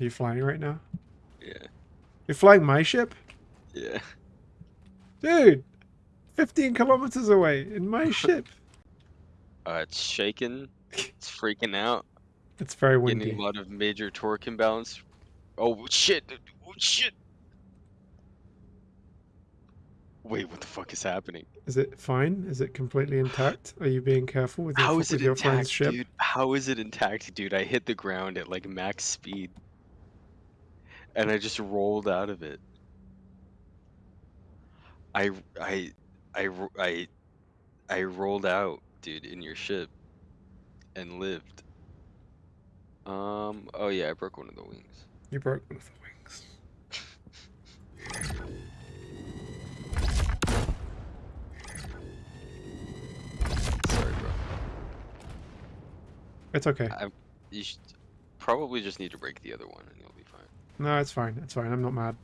Are you flying right now? Yeah. You're flying my ship? Yeah. Dude! 15 kilometers away in my ship. Uh, it's shaking. It's freaking out. It's very windy. Getting a lot of major torque imbalance. Oh shit! Oh shit! Wait, what the fuck is happening? Is it fine? Is it completely intact? Are you being careful with your, How is it intact, ship? dude? How is it intact, dude? I hit the ground at like max speed, and I just rolled out of it. I I I I I rolled out, dude, in your ship, and lived. Um. Oh yeah, I broke one of the wings. You broke one of the wings. Sorry, bro. It's okay. You should probably just need to break the other one, and you'll be fine. No, it's fine. It's fine. I'm not mad.